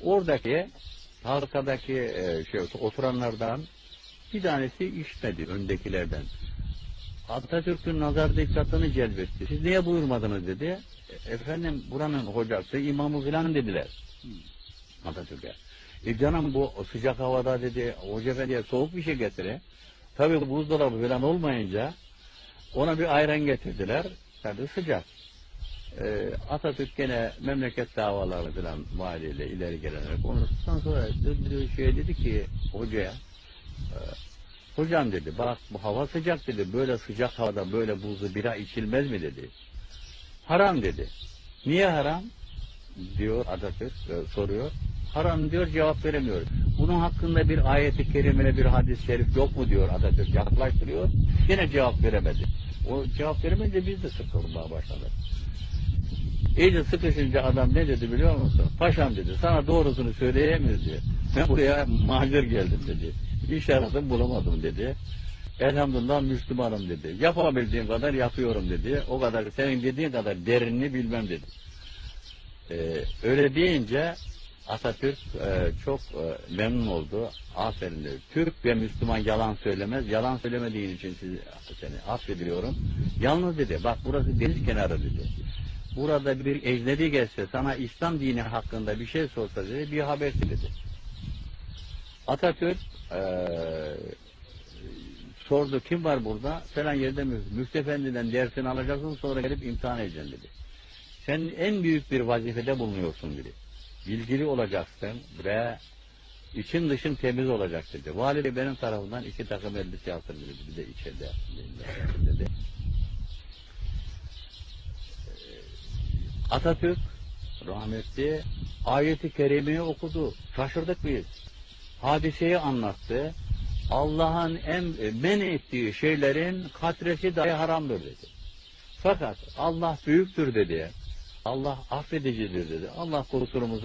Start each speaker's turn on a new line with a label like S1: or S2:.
S1: Oradaki halkadaki e, şey oturanlardan bir tanesi işmedi öndekilerden. Atatürk'ün nazar dikkatini celbetti. Siz niye buyurmadınız dedi. "E, Efendim buranın hocası imamı filan dediler. Atatürk'e. E canım bu sıcak havada dedi hoca efendiye soğuk bir şey getire. Tabii buzdolabı falan olmayınca ona bir ayran getirdiler. Tabii sıcak. E, Atatürk gene memleket davaları falan valiyle ileri gelenler konuştuktan sonra döndü şey dedi ki hocaya e, hocam dedi bak bu hava sıcak dedi böyle sıcak havada böyle buzlu bira içilmez mi dedi. Haram dedi. Niye haram? diyor Atatürk e, soruyor. Haram diyor cevap veremiyor. Bunun hakkında bir ayeti kerime bir hadis-i şerif yok mu diyor Atatürk yaklaştırıyor. Yine cevap veremedi. O cevap veremeyince biz de sıkılmaya başladık. İyice sıkışınca adam ne dedi biliyor musun? Paşam dedi sana doğrusunu söyleyemiyoruz diyor. Ben buraya mahzur geldim dedi. İş aradım bulamadım dedi. Elhamdülillah Müslümanım dedi. Yapabildiğim kadar yapıyorum dedi. O kadar senin dediğin kadar derinini bilmem dedi. Ee, öyle deyince Atatürk e, çok e, memnun oldu. Aferin dedi. Türk ve Müslüman yalan söylemez. Yalan söylemediğin için sizi, seni affediyorum. Yalnız dedi bak burası deniz kenarı dedi. Burada bir ecnebi gelse sana İslam dini hakkında bir şey sorsa dedi bir habersi dedi. Atatürk e, sordu kim var burada? Falan yerde mü? Müftü Efendi'den dersini alacaksın sonra gelip imtihan edeceksin dedi. Sen en büyük bir vazifede bulunuyorsun dedi. Bilgili olacaksın ve için dışın temiz olacak dedi. Vali benim tarafından iki takım elbise yaptırdı dedi. Bir de içeride dedi. Atatürk rahmetli ayeti kerimeyi okudu. Şaşırdık biz. Hadiseyi anlattı. Allah'ın em, men ettiği şeylerin katresi dahi haramdır dedi. Fakat Allah büyüktür dedi. Allah affedicidir dedi. Allah kusurumuzu